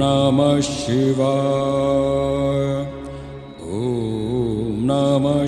नमः शिवा ॐ नमः